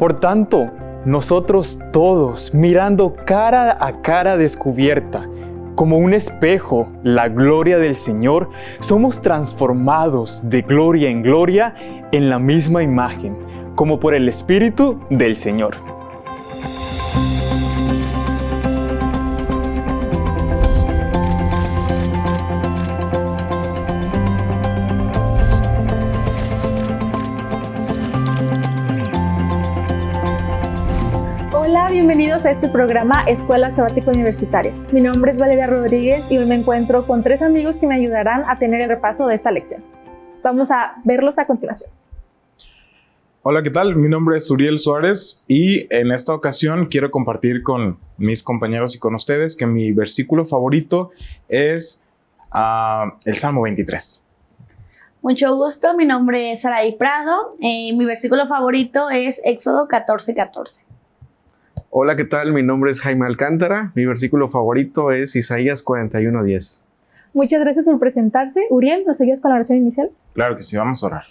Por tanto, nosotros todos, mirando cara a cara descubierta, como un espejo, la gloria del Señor, somos transformados de gloria en gloria en la misma imagen, como por el Espíritu del Señor. Bienvenidos a este programa Escuela Sabática Universitaria. Mi nombre es Valeria Rodríguez y hoy me encuentro con tres amigos que me ayudarán a tener el repaso de esta lección. Vamos a verlos a continuación. Hola, ¿qué tal? Mi nombre es Uriel Suárez y en esta ocasión quiero compartir con mis compañeros y con ustedes que mi versículo favorito es uh, el Salmo 23. Mucho gusto, mi nombre es Saraí Prado. Eh, mi versículo favorito es Éxodo 14:14. 14. Hola, ¿qué tal? Mi nombre es Jaime Alcántara. Mi versículo favorito es Isaías 41:10. Muchas gracias por presentarse. Uriel, ¿nos seguías con la oración inicial? Claro que sí, vamos a orar.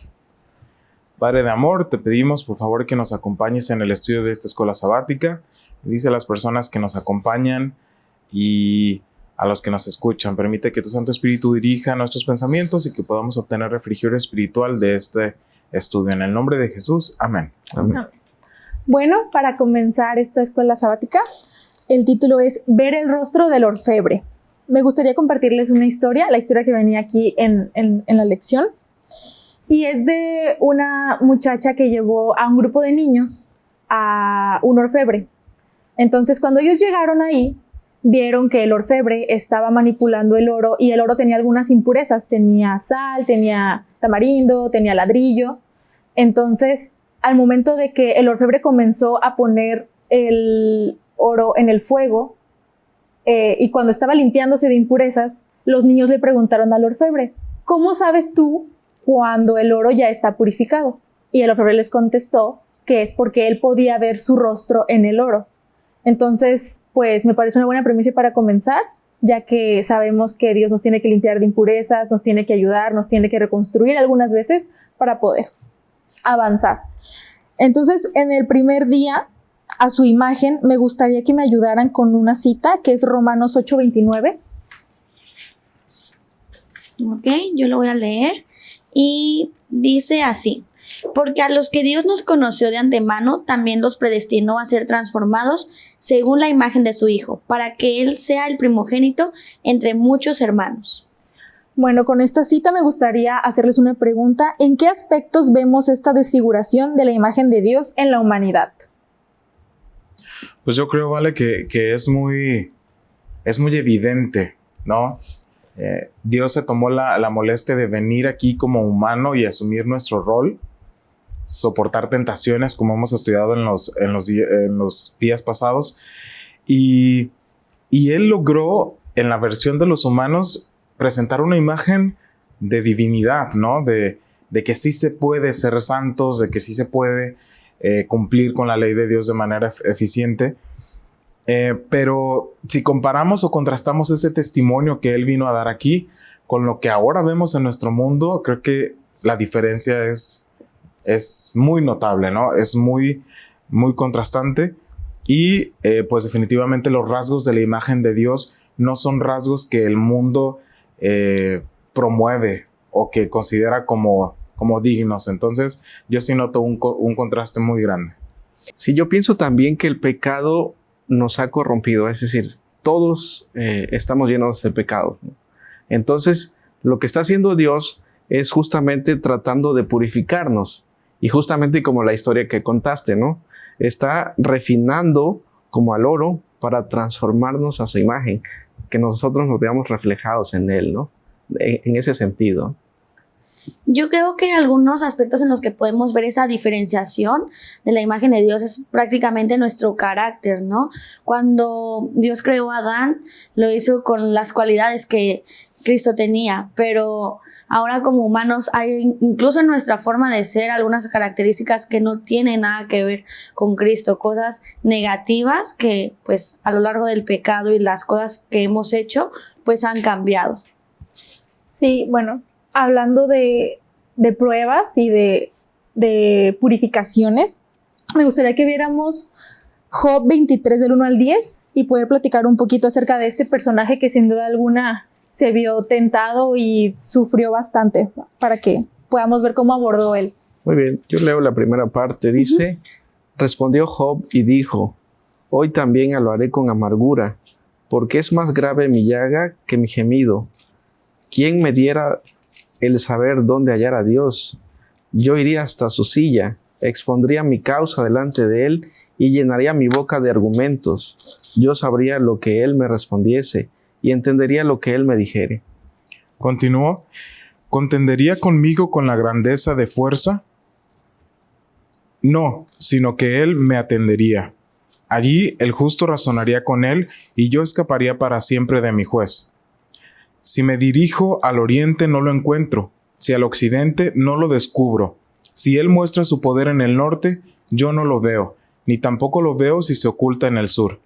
Padre de amor, te pedimos por favor que nos acompañes en el estudio de esta escuela sabática. Dice a las personas que nos acompañan y a los que nos escuchan. Permite que tu Santo Espíritu dirija nuestros pensamientos y que podamos obtener refrigerio espiritual de este estudio. En el nombre de Jesús. Amén. Amén. Bueno, para comenzar esta escuela sabática, el título es Ver el rostro del orfebre. Me gustaría compartirles una historia, la historia que venía aquí en, la lección. Y es de una muchacha que llevó a un grupo de niños a un orfebre. Entonces, cuando ellos llegaron ahí, vieron que el orfebre estaba manipulando el oro y el oro tenía algunas impurezas. Tenía sal, tenía tamarindo, tenía ladrillo. Entonces, al momento de que el orfebre comenzó a poner el oro en el fuego eh, y cuando estaba limpiándose de impurezas, los niños le preguntaron al orfebre, ¿cómo sabes tú cuando el oro ya está purificado? Y el orfebre les contestó que es porque él podía ver su rostro en el oro. Entonces, pues me parece una buena premisa para comenzar, ya que sabemos que Dios nos tiene que limpiar de impurezas, nos tiene que ayudar, nos tiene que reconstruir algunas veces para poder avanzar. Entonces, en el primer día, a su imagen, me gustaría que me ayudaran con una cita que es Romanos 8:29. Ok, yo lo voy a leer. Y dice así, porque a los que Dios nos conoció de antemano, también los predestinó a ser transformados según la imagen de su Hijo, para que Él sea el primogénito entre muchos hermanos. Bueno, con esta cita me gustaría hacerles una pregunta. ¿En qué aspectos vemos esta desfiguración de la imagen de Dios en la humanidad? Pues yo creo, Vale, que, es, muy, es muy evidente, ¿no? Eh, Dios se tomó la, molestia de venir aquí como humano y asumir nuestro rol, soportar tentaciones como hemos estudiado en los, en los, en los días pasados, y, y Él logró en la versión de los humanos presentar una imagen de divinidad, ¿no? De, que sí se puede ser santos, de que sí se puede eh, cumplir con la ley de Dios de manera eficiente. Eh, pero si comparamos o contrastamos ese testimonio que Él vino a dar aquí con lo que ahora vemos en nuestro mundo, creo que la diferencia es, es muy notable, ¿no? Es muy, muy contrastante. Y eh, pues definitivamente los rasgos de la imagen de Dios no son rasgos que el mundo eh, promueve o que considera como, como dignos. Entonces yo sí noto un, contraste muy grande. Sí, yo pienso también que el pecado nos ha corrompido, es decir, todos eh, estamos llenos de pecados. Entonces, lo que está haciendo Dios es justamente tratando de purificarnos. Y justamente como la historia que contaste, ¿no? Está refinando como al oro para transformarnos a su imagen que nosotros nos veamos reflejados en Él, ¿no? En, ese sentido. Yo creo que algunos aspectos en los que podemos ver esa diferenciación de la imagen de Dios es prácticamente nuestro carácter, ¿no? Cuando Dios creó a Adán, lo hizo con las cualidades que Cristo tenía, pero ahora como humanos hay incluso en nuestra forma de ser algunas características que no tienen nada que ver con Cristo, cosas negativas que pues a lo largo del pecado y las cosas que hemos hecho pues han cambiado. Sí, bueno, hablando de, pruebas y de, de purificaciones, me gustaría que viéramos Job 23 del 1 al 10 y poder platicar un poquito acerca de este personaje que sin duda alguna se vio tentado y sufrió bastante para que podamos ver cómo abordó él. Muy bien, yo leo la primera parte. Dice, respondió Job y dijo, hoy también lo haré con amargura, porque es más grave mi llaga que mi gemido. ¿Quién me diera el saber dónde hallar a Dios? Yo iría hasta su silla, expondría mi causa delante de él y llenaría mi boca de argumentos. Yo sabría lo que él me respondiese y entendería lo que él me dijere. Continuó, ¿contendería conmigo con la grandeza de fuerza? No, sino que él me atendería. Allí el justo razonaría con él y yo escaparía para siempre de mi juez. Si me dirijo al oriente no lo encuentro, si al occidente no lo descubro. Si él muestra su poder en el norte, yo no lo veo, ni tampoco lo veo si se oculta en el sur.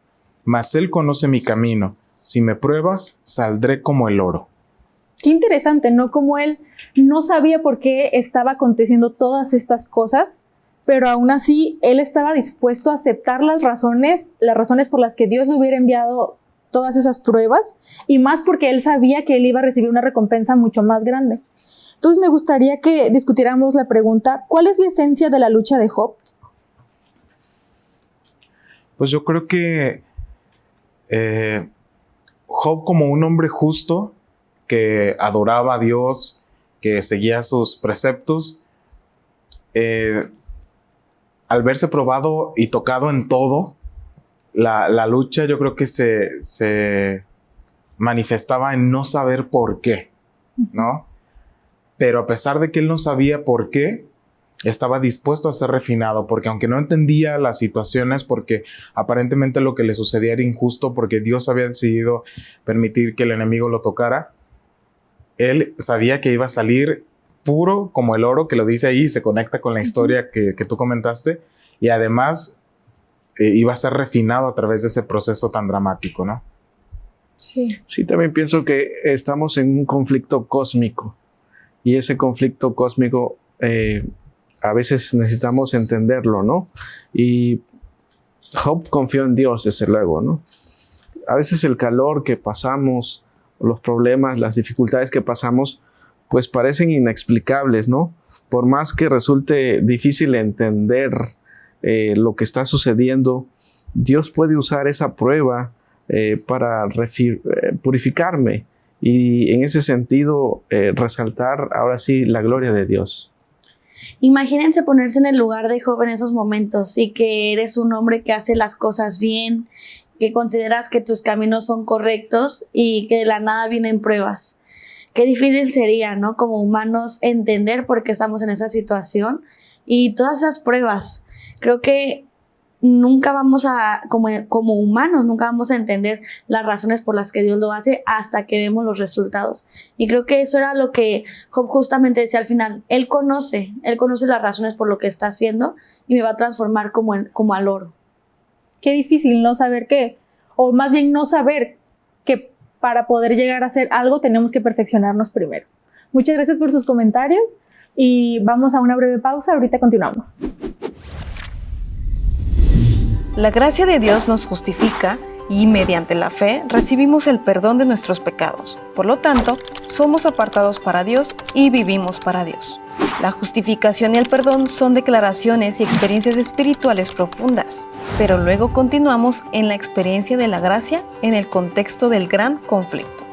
Mas él conoce mi camino, si me prueba, saldré como el oro. Qué interesante, ¿no? Como él no sabía por qué estaba aconteciendo todas estas cosas, pero aún así él estaba dispuesto a aceptar las razones, las razones por las que Dios le hubiera enviado todas esas pruebas, y más porque él sabía que él iba a recibir una recompensa mucho más grande. Entonces me gustaría que discutiéramos la pregunta, ¿cuál es la esencia de la lucha de Job? Pues yo creo que eh, Job como un hombre justo que adoraba a Dios, que seguía sus preceptos, eh, al verse probado y tocado en todo, la, lucha yo creo que se, se, manifestaba en no saber por qué, ¿no? Pero a pesar de que él no sabía por qué, estaba dispuesto a ser refinado, porque aunque no entendía las situaciones, porque aparentemente lo que le sucedía era injusto, porque Dios había decidido permitir que el enemigo lo tocara, él sabía que iba a salir puro como el oro, que lo dice ahí, se conecta con la historia que, tú comentaste, y además eh, iba a ser refinado a través de ese proceso tan dramático, ¿no? Sí. Sí, también pienso que estamos en un conflicto cósmico, y ese conflicto cósmico... Eh, a veces necesitamos entenderlo, ¿no? Y Job confió en Dios, desde luego, ¿no? A veces el calor que pasamos, los problemas, las dificultades que pasamos, pues parecen inexplicables, ¿no? Por más que resulte difícil entender eh, lo que está sucediendo, Dios puede usar esa prueba eh, para eh, purificarme y en ese sentido resaltar ahora sí la gloria de Dios. Imagínense ponerse en el lugar de Job en esos momentos y que eres un hombre que hace las cosas bien, que consideras que tus caminos son correctos y que de la nada vienen pruebas. Qué difícil sería, ¿no? Como humanos entender por qué estamos en esa situación y todas esas pruebas. Creo que nunca vamos a, como, como humanos, nunca vamos a entender las razones por las que Dios lo hace hasta que vemos los resultados. Y creo que eso era lo que Job justamente decía al final. Él conoce, él conoce las razones por lo que está haciendo y me va a transformar como, como al oro. Qué difícil no saber qué, o más bien no saber que para poder llegar a hacer algo tenemos que perfeccionarnos primero. Muchas gracias por sus comentarios y vamos a una breve pausa, ahorita continuamos. La gracia de Dios nos justifica y mediante la fe recibimos el perdón de nuestros pecados. Por lo tanto, somos apartados para Dios y vivimos para Dios. La justificación y el perdón son declaraciones y experiencias espirituales profundas, pero luego continuamos en la experiencia de la gracia en el contexto del gran conflicto,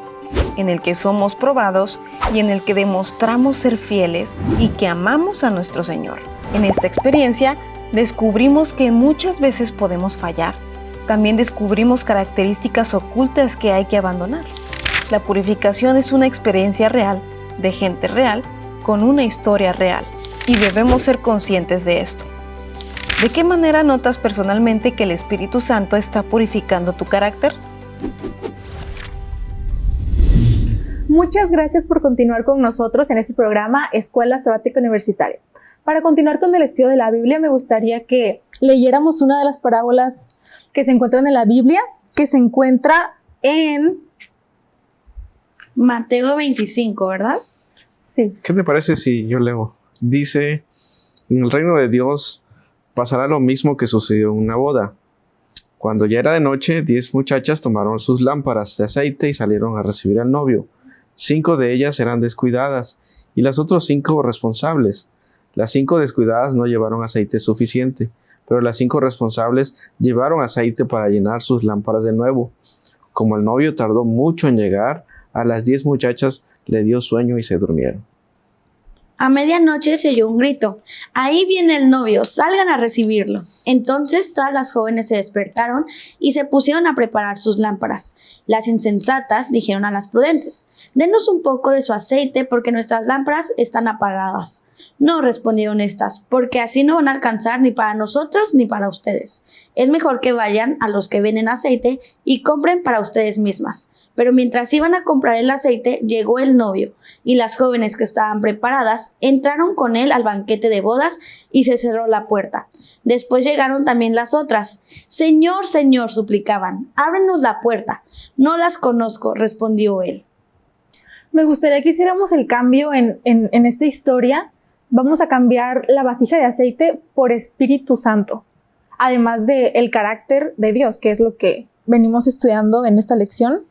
en el que somos probados y en el que demostramos ser fieles y que amamos a nuestro Señor. En esta experiencia, descubrimos que muchas veces podemos fallar. También descubrimos características ocultas que hay que abandonar. La purificación es una experiencia real, de gente real, con una historia real, y debemos ser conscientes de esto. ¿De qué manera notas personalmente que el Espíritu Santo está purificando tu carácter? Muchas gracias por continuar con nosotros en este programa Escuela Sabática Universitaria. Para continuar con el estudio de la Biblia, me gustaría que leyéramos una de las parábolas que se encuentran en la Biblia, que se encuentra en Mateo 25, ¿verdad? Sí. ¿Qué te parece si yo leo? Dice, en el reino de Dios pasará lo mismo que sucedió en una boda. Cuando ya era de noche, diez muchachas tomaron sus lámparas de aceite y salieron a recibir al novio. Cinco de ellas eran descuidadas y las otras cinco responsables. Las cinco descuidadas no llevaron aceite suficiente, pero las cinco responsables llevaron aceite para llenar sus lámparas de nuevo. Como el novio tardó mucho en llegar, a las diez muchachas le dio sueño y se durmieron. A medianoche se oyó un grito. Ahí viene el novio, salgan a recibirlo. Entonces todas las jóvenes se despertaron y se pusieron a preparar sus lámparas. Las insensatas dijeron a las prudentes, denos un poco de su aceite porque nuestras lámparas están apagadas. No, respondieron estas, porque así no van a alcanzar ni para nosotros ni para ustedes. Es mejor que vayan a los que venden aceite y compren para ustedes mismas. Pero mientras iban a comprar el aceite, llegó el novio, y las jóvenes que estaban preparadas entraron con él al banquete de bodas y se cerró la puerta. Después llegaron también las otras. Señor, Señor, suplicaban, ábrenos la puerta. No las conozco, respondió él. Me gustaría que hiciéramos el cambio en, en esta historia vamos a cambiar la vasija de aceite por Espíritu Santo, además del el carácter de Dios, que es lo que venimos estudiando en esta lección.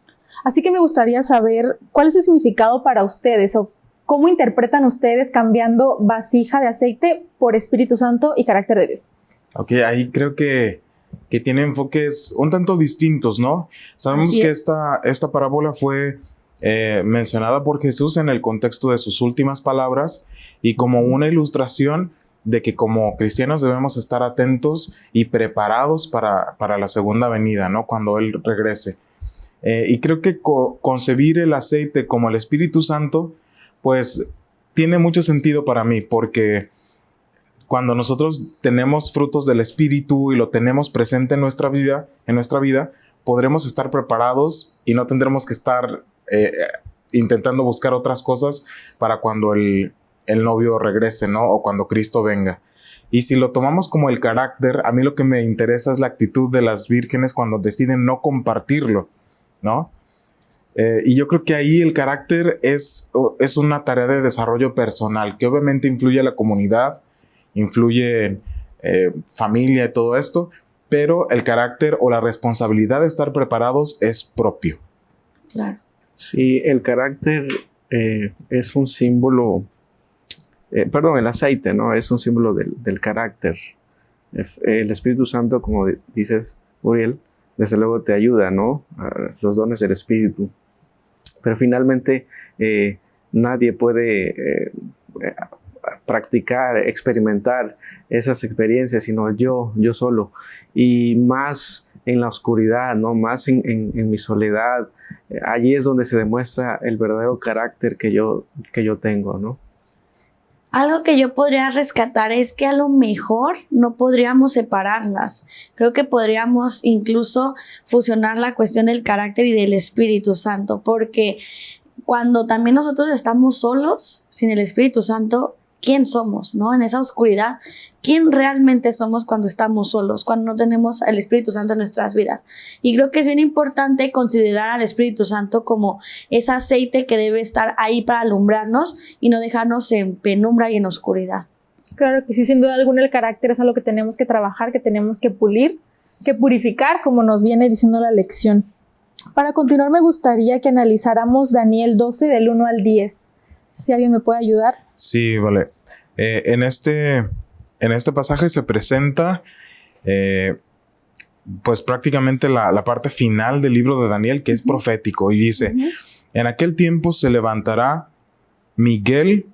Así que me gustaría saber cuál es el significado para ustedes o cómo interpretan ustedes cambiando vasija de aceite por Espíritu Santo y carácter de Dios. Ok, ahí creo que, que tiene enfoques un tanto distintos, ¿no? Sabemos que esta, esta parábola fue eh, mencionada por Jesús en el contexto de sus últimas palabras y como una ilustración de que como cristianos debemos estar atentos y preparados para, la segunda venida, ¿no? Cuando Él regrese. Eh, y creo que concebir el aceite como el Espíritu Santo, pues tiene mucho sentido para mí, porque cuando nosotros tenemos frutos del Espíritu y lo tenemos presente en nuestra vida, en nuestra vida, podremos estar preparados y no tendremos que estar eh, intentando buscar otras cosas para cuando el, el novio regrese, ¿no? O cuando Cristo venga. Y si lo tomamos como el carácter, a mí lo que me interesa es la actitud de las vírgenes cuando deciden no compartirlo, ¿no? Eh, y yo creo que ahí el carácter es, es una tarea de desarrollo personal, que obviamente influye a la comunidad, influye en eh, familia y todo esto, pero el carácter o la responsabilidad de estar preparados es propio. Claro. Sí, el carácter eh, es un símbolo eh, perdón, el aceite, ¿no? Es un símbolo del, carácter. El Espíritu Santo, como dices, Uriel, desde luego te ayuda, ¿no? los dones del Espíritu. Pero finalmente eh, nadie puede eh, practicar, experimentar esas experiencias, sino yo, yo solo. Y más en la oscuridad, ¿no? Más en, en mi soledad. allí es donde se demuestra el verdadero carácter que yo, que yo tengo, ¿no? Algo que yo podría rescatar es que a lo mejor no podríamos separarlas. Creo que podríamos incluso fusionar la cuestión del carácter y del Espíritu Santo, porque cuando también nosotros estamos solos, sin el Espíritu Santo, quién somos, ¿no? En esa oscuridad, quién realmente somos cuando estamos solos, cuando no tenemos el Espíritu Santo en nuestras vidas. Y creo que es bien importante considerar al Espíritu Santo como ese aceite que debe estar ahí para alumbrarnos y no dejarnos en penumbra y en oscuridad. Claro que sí, sin duda alguna el carácter es algo que tenemos que trabajar, que tenemos que pulir, que purificar, como nos viene diciendo la lección. Para continuar, me gustaría que analizáramos Daniel 12 del 1 al 10. Si alguien me puede ayudar. Sí, vale. Eh, en, este, en este pasaje se presenta eh, pues prácticamente la, parte final del libro de Daniel que es profético y dice, en aquel tiempo se levantará Miguel,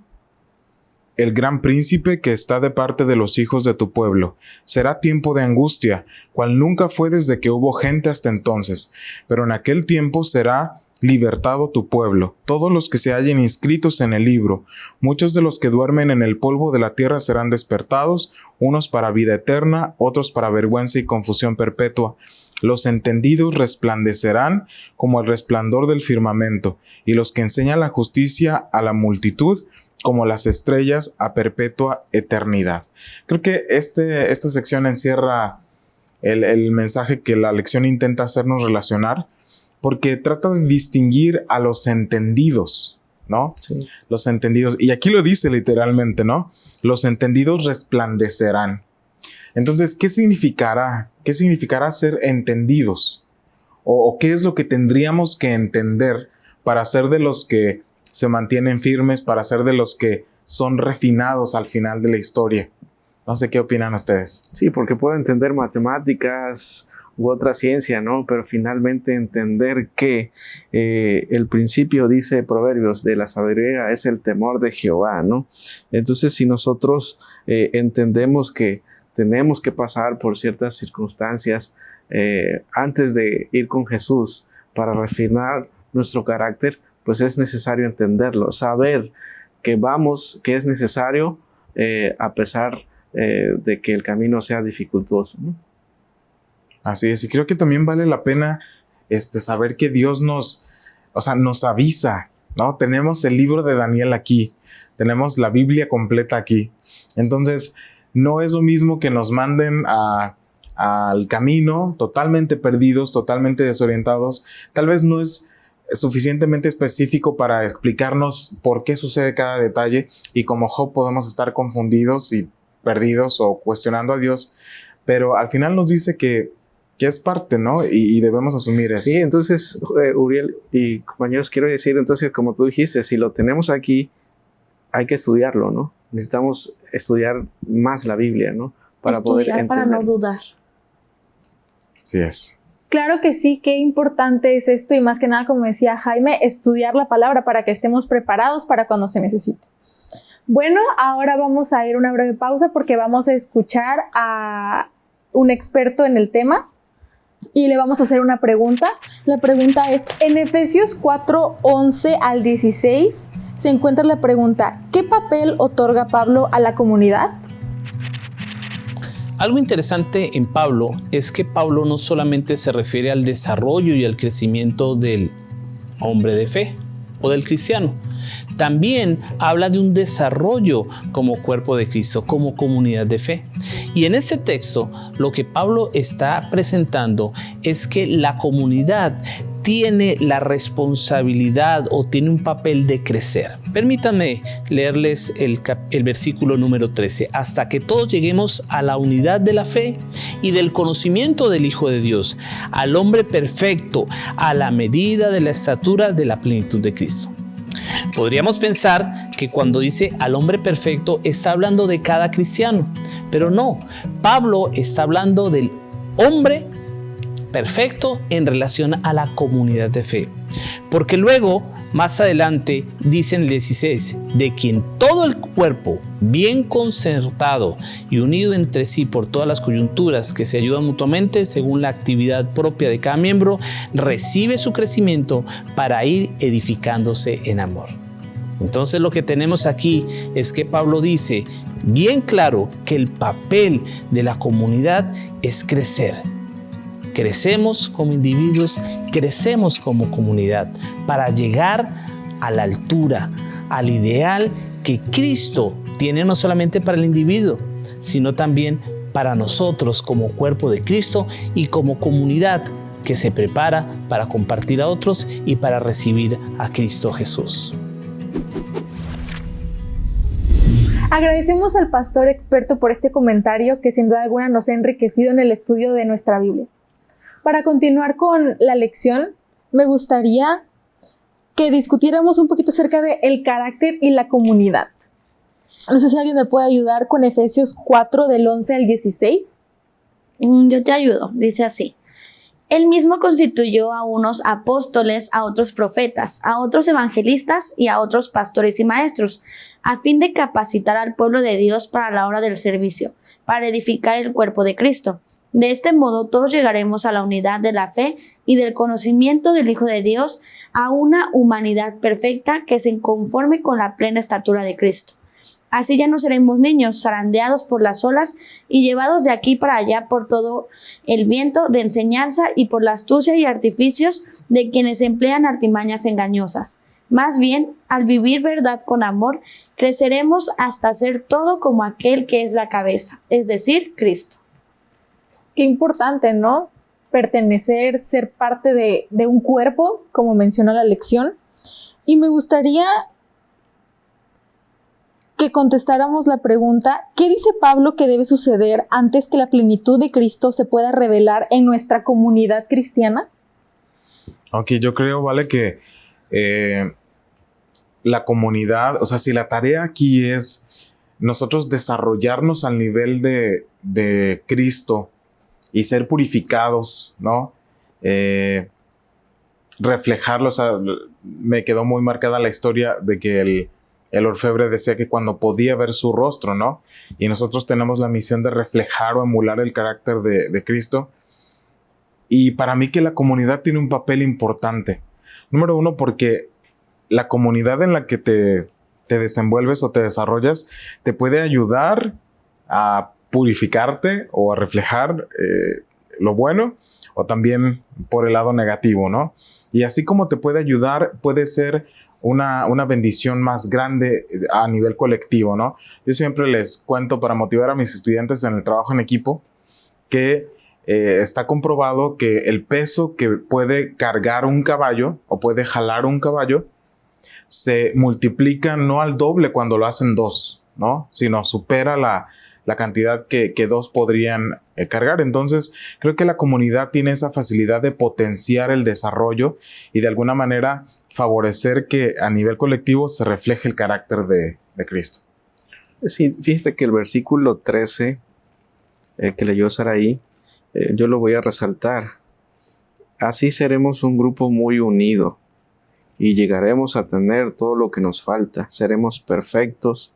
el gran príncipe que está de parte de los hijos de tu pueblo. Será tiempo de angustia, cual nunca fue desde que hubo gente hasta entonces, pero en aquel tiempo será libertado tu pueblo, todos los que se hallen inscritos en el libro. Muchos de los que duermen en el polvo de la tierra serán despertados, unos para vida eterna, otros para vergüenza y confusión perpetua. Los entendidos resplandecerán como el resplandor del firmamento, y los que enseñan la justicia a la multitud, como las estrellas a perpetua eternidad. Creo que este, esta sección encierra el, el mensaje que la lección intenta hacernos relacionar porque trata de distinguir a los entendidos, ¿no? Sí. Los entendidos. Y aquí lo dice literalmente, ¿no? Los entendidos resplandecerán. Entonces, ¿qué significará? ¿Qué significará ser entendidos? ¿O, o qué es lo que tendríamos que entender para ser de los que se mantienen firmes, para ser de los que son refinados al final de la historia? No sé qué opinan ustedes. Sí, porque puedo entender matemáticas u otra ciencia, ¿no? Pero finalmente entender que eh, el principio, dice Proverbios, de la sabiduría es el temor de Jehová, ¿no? Entonces, si nosotros eh, entendemos que tenemos que pasar por ciertas circunstancias eh, antes de ir con Jesús para refinar nuestro carácter, pues es necesario entenderlo, saber que vamos, que es necesario a pesar de que el camino sea dificultoso. ¿no? Así es, y creo que también vale la pena este, saber que Dios nos, o sea, nos avisa, ¿no? Tenemos el libro de Daniel aquí, tenemos la Biblia completa aquí. Entonces, no es lo mismo que nos manden al camino totalmente perdidos, totalmente desorientados. Tal vez no es suficientemente específico para explicarnos por qué sucede cada detalle y como Job podemos estar confundidos y perdidos o cuestionando a Dios, pero al final nos dice que que es parte, ¿no? Y, debemos asumir eso. Sí, entonces, eh, Uriel y compañeros, quiero decir, entonces, como tú dijiste, si lo tenemos aquí, hay que estudiarlo, ¿no? Necesitamos estudiar más la Biblia, ¿no? Para poder entender. para no dudar. Sí es. Claro que sí, qué importante es esto y más que nada, como decía Jaime, estudiar la palabra para que estemos preparados para cuando se necesite. Bueno, ahora vamos a ir a una breve pausa porque vamos a escuchar a un experto en el tema y le vamos a hacer una pregunta. La pregunta es, en Efesios 4, 11 al 16 se encuentra la pregunta, ¿qué papel otorga Pablo a la comunidad? Algo interesante en Pablo es que Pablo no solamente se refiere al desarrollo y al crecimiento del hombre de fe o del cristiano, también habla de un desarrollo como cuerpo de Cristo, como comunidad de fe. Y en este texto lo que Pablo está presentando es que la comunidad tiene la responsabilidad o tiene un papel de crecer. Permítanme leerles el, el, versículo número 13. Hasta que todos lleguemos a la unidad de la fe y del conocimiento del Hijo de Dios, al hombre perfecto, a la medida de la estatura de la plenitud de Cristo. Podríamos pensar que cuando dice al hombre perfecto está hablando de cada cristiano, pero no, Pablo está hablando del hombre perfecto en relación a la comunidad de fe. Porque luego, más adelante, dice en el 16, de quien todo el cuerpo, bien concertado y unido entre sí por todas las coyunturas que se ayudan mutuamente según la actividad propia de cada miembro, recibe su crecimiento para ir edificándose en amor. Entonces lo que tenemos aquí es que Pablo dice bien claro que el papel de la comunidad es crecer Crecemos como individuos, crecemos como comunidad para llegar a la altura, al ideal que Cristo tiene no solamente para el individuo, sino también para nosotros como cuerpo de Cristo y como comunidad que se prepara para compartir a otros y para recibir a Cristo Jesús. Agradecemos al pastor experto por este comentario que sin duda alguna nos ha enriquecido en el estudio de nuestra Biblia. Para continuar con la lección, me gustaría que discutiéramos un poquito acerca de el carácter y la comunidad. No sé si alguien me puede ayudar con Efesios 4 del 11 al 16. Mm, yo te ayudo, dice así. Él mismo constituyó a unos apóstoles, a otros profetas, a otros evangelistas y a otros pastores y maestros, a fin de capacitar al pueblo de Dios para la hora del servicio, para edificar el cuerpo de Cristo de este modo todos llegaremos a la unidad de la fe y del conocimiento del Hijo de Dios, a una humanidad perfecta que se conforme con la plena estatura de Cristo. Así ya no seremos niños zarandeados por las olas y llevados de aquí para allá por todo el viento de enseñanza y por la astucia y artificios de quienes emplean artimañas engañosas. Más bien, al vivir verdad con amor, creceremos hasta ser todo como aquel que es la cabeza, es decir, Cristo qué importante, ¿no? Pertenecer, ser parte de, un cuerpo, como menciona la lección. Y me gustaría que contestáramos la pregunta, ¿qué dice Pablo que debe suceder antes que la plenitud de Cristo se pueda revelar en nuestra comunidad cristiana? Aunque yo creo, vale, que eh, la comunidad, o sea, si la tarea aquí es nosotros desarrollarnos al nivel de Cristo y ser purificados, ¿no? Eh, reflejarlo, o sea, me quedó muy marcada la historia de que el, el orfebre decía que cuando podía ver su rostro, ¿no? Y nosotros tenemos la misión de reflejar o emular el carácter de, Cristo. Y para mí que la comunidad tiene un papel importante. Número uno, porque la comunidad en la que te, desenvuelves o te desarrollas te puede ayudar a purificarte o a reflejar eh, lo bueno o también por el lado negativo, ¿no? Y así como te puede ayudar, puede ser una, bendición más grande a nivel colectivo, ¿no? Yo siempre les cuento para motivar a mis estudiantes en el trabajo en equipo que eh, está comprobado que el peso que puede cargar un caballo o puede jalar un caballo se multiplica no al doble cuando lo hacen dos, ¿no? Sino supera la, cantidad que, dos podrían eh, cargar. Entonces, creo que la comunidad tiene esa facilidad de potenciar el desarrollo y de alguna manera favorecer que a nivel colectivo se refleje el carácter de, Cristo. Sí, fíjate que el versículo 13 eh, que leyó Saraí, eh, yo lo voy a resaltar. Así seremos un grupo muy unido y llegaremos a tener todo lo que nos falta. Seremos perfectos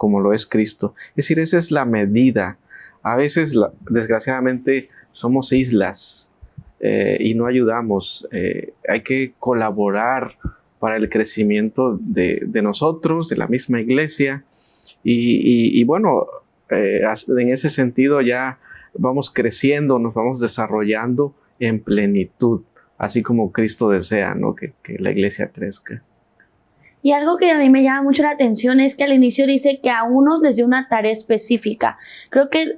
como lo es Cristo. Es decir, esa es la medida. A veces, desgraciadamente, somos islas eh, y no ayudamos. Eh, hay que colaborar para el crecimiento de, nosotros, de la misma iglesia. Y, bueno, eh, en ese sentido ya vamos creciendo, nos vamos desarrollando en plenitud, así como Cristo desea ¿no? que la iglesia crezca. Y algo que a mí me llama mucho la atención es que al inicio dice que a unos les dio una tarea específica. Creo que,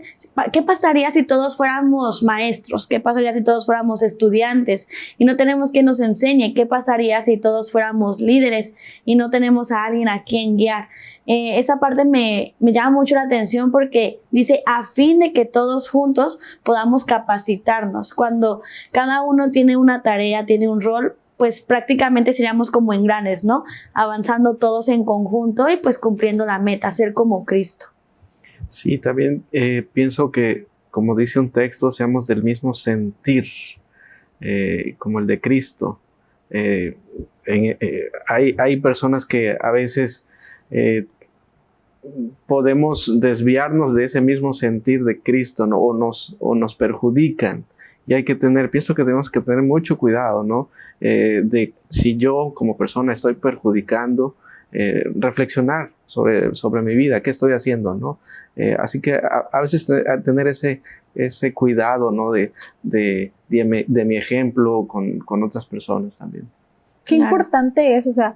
¿qué pasaría si todos fuéramos maestros? ¿Qué pasaría si todos fuéramos estudiantes y no tenemos quien nos enseñe? ¿Qué pasaría si todos fuéramos líderes y no tenemos a alguien a quien guiar? Eh, esa parte me, me llama mucho la atención porque dice a fin de que todos juntos podamos capacitarnos. Cuando cada uno tiene una tarea, tiene un rol, pues prácticamente seríamos como engranes, ¿no? Avanzando todos en conjunto y pues cumpliendo la meta, ser como Cristo. Sí, también eh, pienso que, como dice un texto, seamos del mismo sentir, eh, como el de Cristo. Eh, hay, hay, personas que a veces podemos desviarnos de ese mismo sentir de Cristo o, nos, o nos perjudican y hay que tener, pienso que tenemos que tener mucho cuidado, ¿no? Eh, de si yo como persona estoy perjudicando, eh, reflexionar sobre, sobre mi vida, qué estoy haciendo, ¿no? Eh, así que a, veces tener ese, ese cuidado, ¿no? De, de, de, mi, ejemplo con, con, otras personas también. Qué importante es, o sea,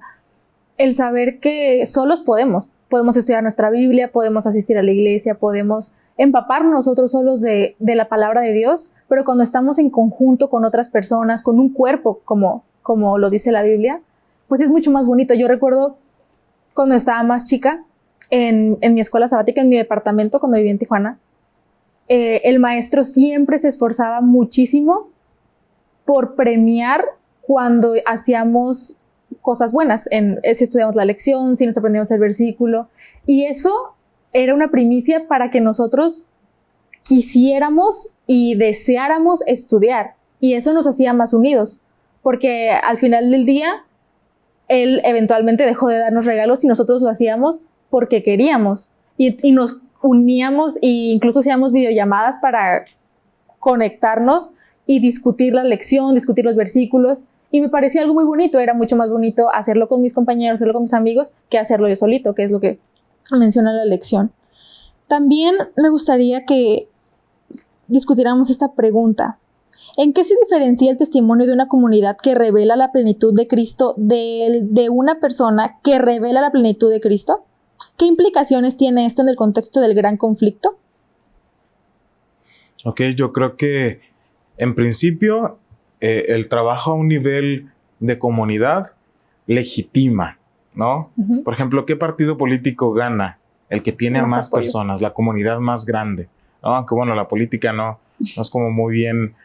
el saber que solos podemos, podemos estudiar nuestra Biblia, podemos asistir a la iglesia, podemos empaparnos nosotros solos de, la palabra de Dios, pero cuando estamos en conjunto con otras personas, con un cuerpo, como, como lo dice la Biblia, pues es mucho más bonito. Yo recuerdo cuando estaba más chica, en, mi escuela sabática, en mi departamento, cuando vivía en Tijuana, eh, el maestro siempre se esforzaba muchísimo por premiar cuando hacíamos cosas buenas, en, si estudiamos la lección, si nos aprendíamos el versículo. Y eso era una primicia para que nosotros quisiéramos y deseáramos estudiar. Y eso nos hacía más unidos, porque al final del día, él eventualmente dejó de darnos regalos y nosotros lo hacíamos porque queríamos. Y, nos uníamos e incluso hacíamos videollamadas para conectarnos y discutir la lección, discutir los versículos. Y me parecía algo muy bonito, era mucho más bonito hacerlo con mis compañeros, hacerlo con mis amigos, que hacerlo yo solito, que es lo que menciona la lección. También me gustaría que discutiéramos esta pregunta. ¿En qué se diferencia el testimonio de una comunidad que revela la plenitud de Cristo de, de una persona que revela la plenitud de Cristo? ¿Qué implicaciones tiene esto en el contexto del gran conflicto? Ok, yo creo que en principio eh, el trabajo a un nivel de comunidad legitima ¿no? Por ejemplo, ¿qué partido político gana el que tiene a Más más apoyo. personas, la comunidad más grande. ¿no? Aunque bueno, la política no, no es como muy bien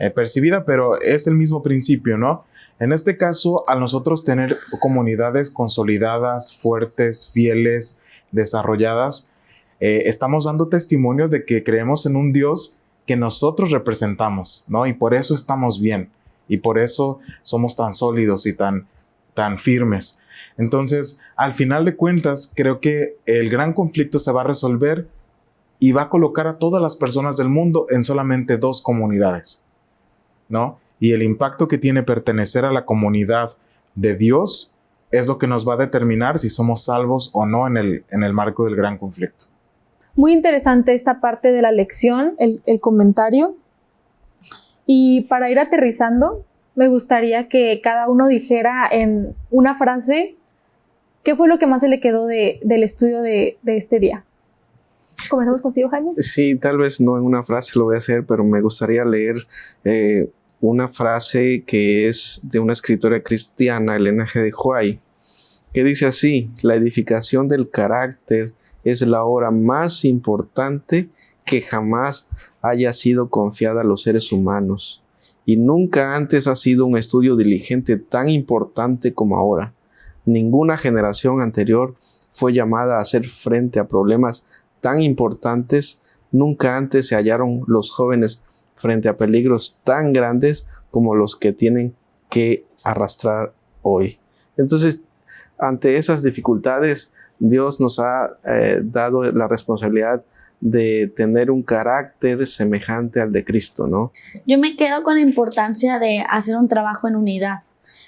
eh, percibida, pero es el mismo principio, ¿no? En este caso, al nosotros tener comunidades consolidadas, fuertes, fieles, desarrolladas, eh, estamos dando testimonio de que creemos en un Dios que nosotros representamos, ¿no? Y por eso estamos bien, y por eso somos tan sólidos y tan, tan firmes. Entonces, al final de cuentas, creo que el gran conflicto se va a resolver y va a colocar a todas las personas del mundo en solamente dos comunidades, ¿no? Y el impacto que tiene pertenecer a la comunidad de Dios es lo que nos va a determinar si somos salvos o no en el, en el marco del gran conflicto. Muy interesante esta parte de la lección, el, el comentario. Y para ir aterrizando, me gustaría que cada uno dijera en una frase qué fue lo que más se le quedó de- del estudio de, de este día. Comenzamos contigo, Jaime. Sí, tal vez no en una frase lo voy a hacer, pero me gustaría leer eh, una frase que es de una escritora cristiana, Elena G. de Huay, que dice así, la edificación del carácter es la obra más importante que jamás haya sido confiada a los seres humanos. Y nunca antes ha sido un estudio diligente tan importante como ahora. Ninguna generación anterior fue llamada a hacer frente a problemas tan importantes, nunca antes se hallaron los jóvenes frente a peligros tan grandes como los que tienen que arrastrar hoy. Entonces, ante esas dificultades, Dios nos ha eh, dado la responsabilidad de tener un carácter semejante al de Cristo, ¿no? Yo me quedo con la importancia de hacer un trabajo en unidad.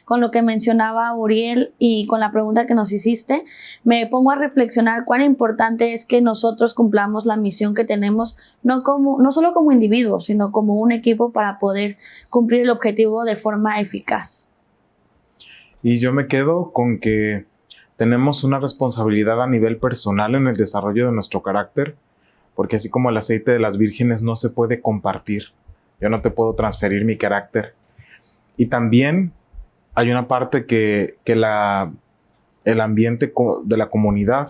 Con lo que mencionaba Uriel y con la pregunta que nos hiciste, me pongo a reflexionar cuán importante es que nosotros cumplamos la misión que tenemos, no, como, no solo como individuos, sino como un equipo para poder cumplir el objetivo de forma eficaz. Y yo me quedo con que tenemos una responsabilidad a nivel personal en el desarrollo de nuestro carácter, porque así como el aceite de las vírgenes no se puede compartir, yo no te puedo transferir mi carácter. Y también hay una parte que, que la, el ambiente de la comunidad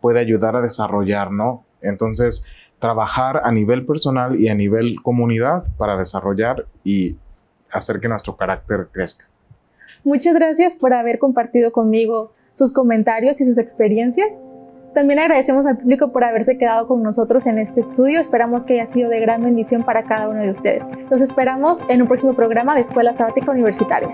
puede ayudar a desarrollar, ¿no? Entonces, trabajar a nivel personal y a nivel comunidad para desarrollar y hacer que nuestro carácter crezca. Muchas gracias por haber compartido conmigo sus comentarios y sus experiencias. También agradecemos al público por haberse quedado con nosotros en este estudio. Esperamos que haya sido de gran bendición para cada uno de ustedes. Los esperamos en un próximo programa de Escuela Sabática Universitaria.